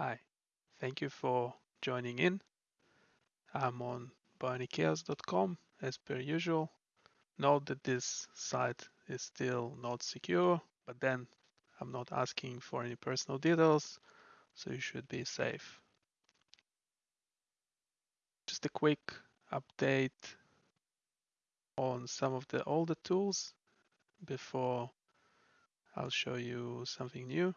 Hi, thank you for joining in. I'm on bionichaos.com as per usual. Note that this site is still not secure, but then I'm not asking for any personal details, so you should be safe. Just a quick update on some of the older tools before I'll show you something new.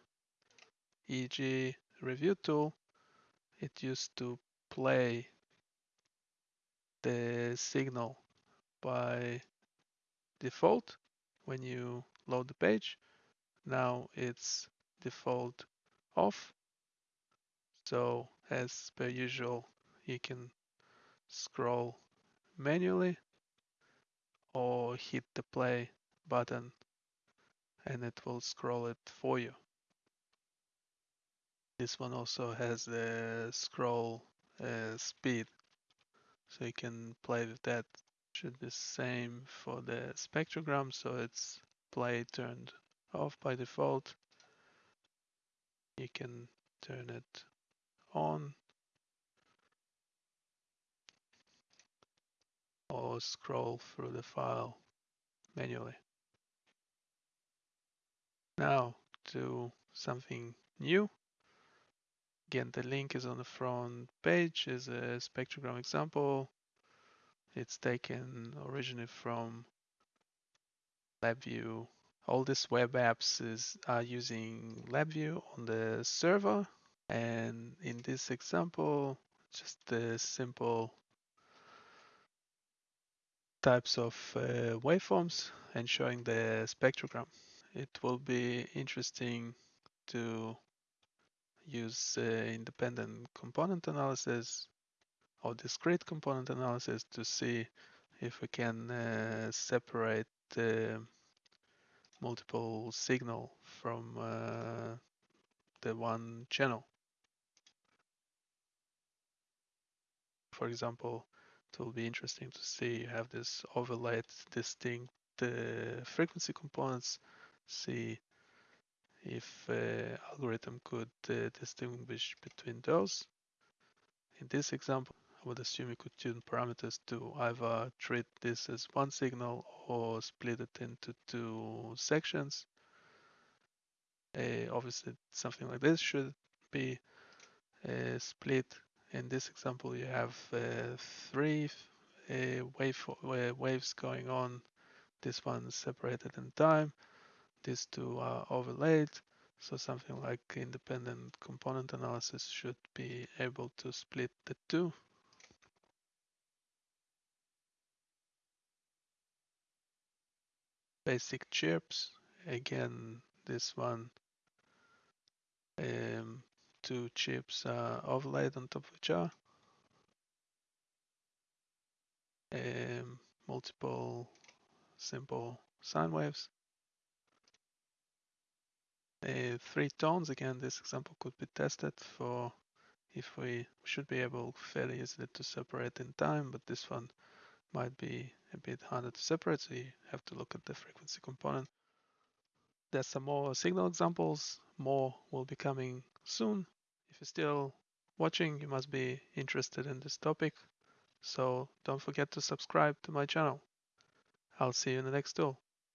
EEG review tool, it used to play the signal by default when you load the page. Now it's default off. So as per usual, you can scroll manually or hit the play button and it will scroll it for you. This one also has the scroll uh, speed, so you can play with that. Should be same for the spectrogram, so it's play turned off by default. You can turn it on or scroll through the file manually. Now to something new. Again, the link is on the front page is a spectrogram example. It's taken originally from LabVIEW. All these web apps is, are using LabVIEW on the server. And in this example, just the simple types of uh, waveforms and showing the spectrogram. It will be interesting to use uh, independent component analysis or discrete component analysis to see if we can uh, separate the multiple signal from uh, the one channel. For example, it will be interesting to see you have this overlaid distinct uh, frequency components, see if uh, algorithm could uh, distinguish between those. In this example, I would assume you could tune parameters to either treat this as one signal or split it into two sections. Uh, obviously, something like this should be uh, split. In this example, you have uh, three uh, wave, waves going on. This one separated in time. These two are overlaid. So something like independent component analysis should be able to split the two. Basic chirps, again, this one, um, two chirps are overlaid on top of each other. Um, multiple simple sine waves. Uh, three tones, again, this example could be tested for if we should be able fairly easily to separate in time, but this one might be a bit harder to separate, so you have to look at the frequency component. There's some more signal examples, more will be coming soon. If you're still watching, you must be interested in this topic, so don't forget to subscribe to my channel. I'll see you in the next tool.